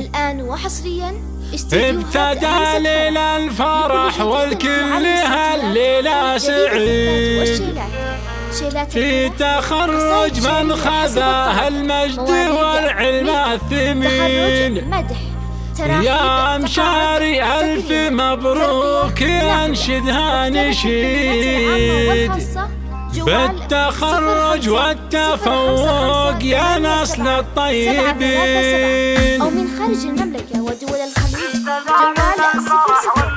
الآن وحصريا ابتدى ليل الفرح والكل هالليلة سعيد في تخرج من خذاه المجد والعلم الثمين. يا مشاري ألف مبروك ينشدها نشيد بالتخرج والتفوق يا نسل الطيبين. أو من خارج المملكة ودول الخليج. جوال صفر صفر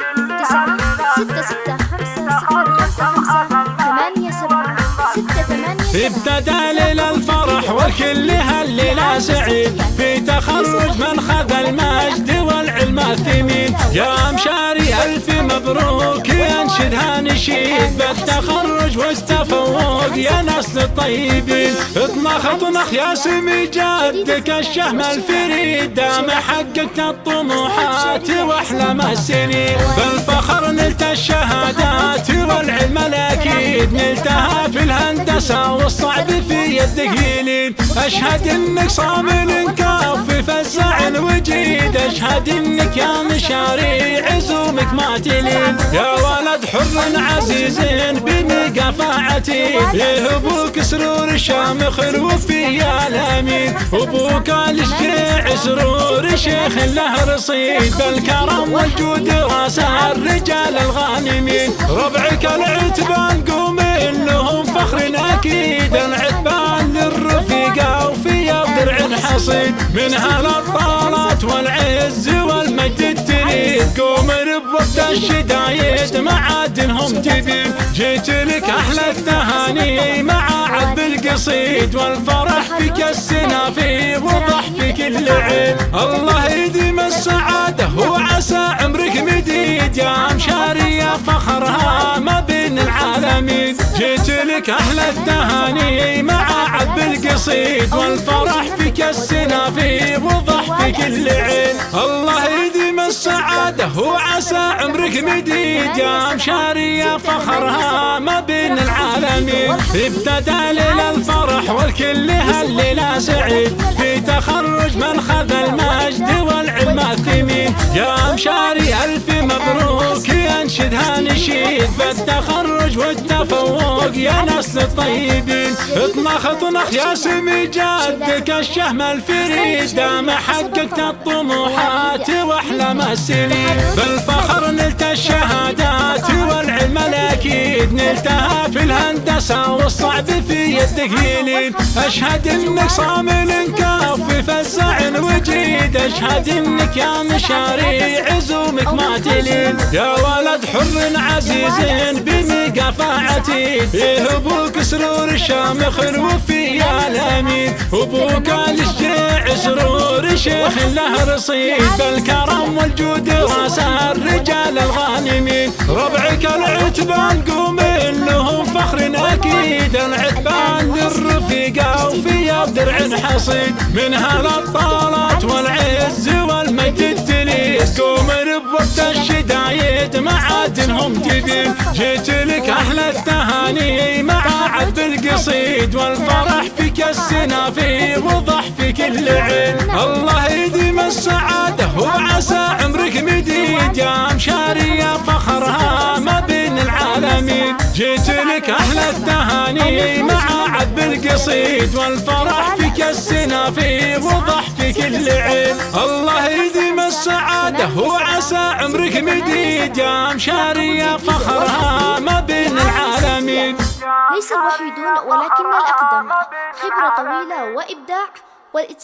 تسعة ستة ستة خمسة صفر خمسة خمسة ثمانية سبعة ستة ثمانية ابتدى ليل الفرح والكل هالليلة سعيد في تخرج من خذ المجد والعلم الثمين يا مشاري ألف مبروك ينشدها نشيد بالتخرج والتفوق يا ناس الطيبين يا سمي جدك الشهم الفريد. دام حققت الطموحات واحلام السنين بالفخر نلت الشهادات والعلم الأكيد. نلتها في الهندسة والصعب في يدك أشهد إنك صامل كافي فزع وجيد. أشهد إنك يا مشاري عزومك ما تلين يا ولد حر عزيز بمقافعتي إيه أبوك سرور شامخ الوفي يا الأمين. أبوك الشجيع سرور شيخ له رصيد. بالكرم والجود رأس الرجال الغانمين. ربعك العتبان قوم لهم فخر أكيد. العتبان للرفيقه وفي درع حصيد من هالابطالات والعز والمجد تريد قوم بوقت الشدايد معادنهم تبين جيت لك أحلى التهاني مع عذب القصيد والفرح فيك السنافي وضح في كل عين الله يديم السعادة وعسى عمرك مديد. يا مشاري فخرها ما بين العالمين. جيت لك أحلى التهاني مع عذب القصيد والفرح فيك السنافي وضح في كل عين الله يديم السعاده وعسى عمرك مديد يا مشاري فخرها ما بين العالمين ابتدى ليل الفرح والكل هالليلة سعيد. في تخرج من خذ المجد والعلم الثمين يا مشاري ألف مبروك ينشدها نشيد. بالتخرج والتفوق يا ناس الطيبين. اطنخ اطنخ يا سمي جدك الشهم الفريد. دام حققت الطموحات السنين بالفخر نلت الشهادات والعلم الاكيد نلتها في الهندسة والصعب في يدك يلين أشهد إنك صامل كافي فزع وجيد أشهد إنك يا مشاري عزومك ما تلين يا ولد حر عزيز بمقافعتي إيه أبوك سرور شامخ الوفي يا الأمين. أبوك الشجيع سرور شيخ له رصيد. بالكرم والجود رأس الرجال العتبان قوم لهم فخر أكيد. العتبان للرفيقه وفي درع حصيد. من هالابطالات والعز والمجد تليد. قوم بوقت الشدايد معادنهم تبين جيت لك أحلى التهاني مع عذب القصيد. والفرح فيك السنافي وضح في كل عين. الله يديم السعادة وعسى عمرك مديد. يا مشاري بين العالمين جيت لك أحلى التهاني مع عذب القصيد والفرح فيك السنافي وضح في كل عين. الله يديم السعادة وعسى عمرك مديد. يا مشاري فخرها ما بين العالمين. ليس الوحيدون ولكن الأقدم. خبرة طويلة وإبداع. والإتقان